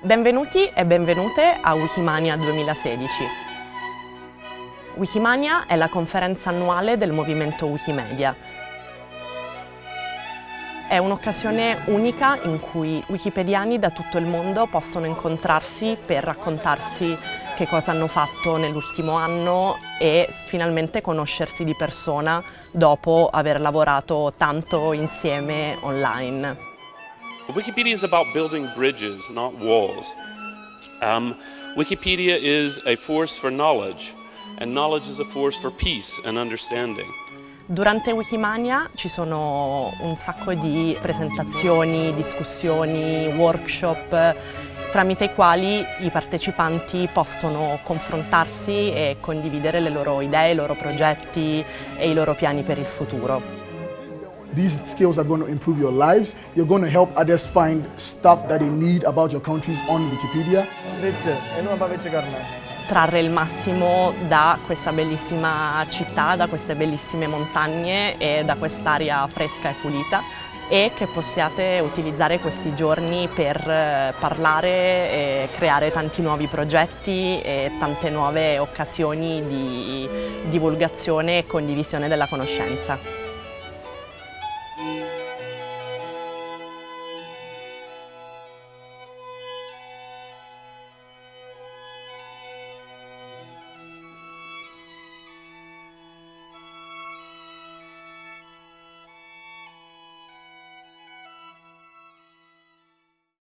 Benvenuti e benvenute a Wikimania 2016. Wikimania è la conferenza annuale del movimento Wikimedia. È un'occasione unica in cui wikipediani da tutto il mondo possono incontrarsi per raccontarsi che cosa hanno fatto nell'ultimo anno e finalmente conoscersi di persona dopo aver lavorato tanto insieme online. Wikipedia is about building bridges, not walls. Um, Wikipedia is a force for knowledge, and knowledge is a force for peace and understanding. Durante Wikimania ci sono un sacco di presentazioni, discussioni, workshop tramite i quali i partecipanti possono confrontarsi e condividere le loro idee, i loro progetti e i loro piani per il futuro. These skills are going to improve your lives. You're going to help others find stuff that they need about your countries on Wikipedia. Trarre il massimo da questa bellissima città, da queste bellissime montagne e da quest'aria fresca e pulita e che possiate utilizzare questi giorni per eh, parlare e creare tanti nuovi progetti e tante nuove occasioni di divulgazione e condivisione della conoscenza.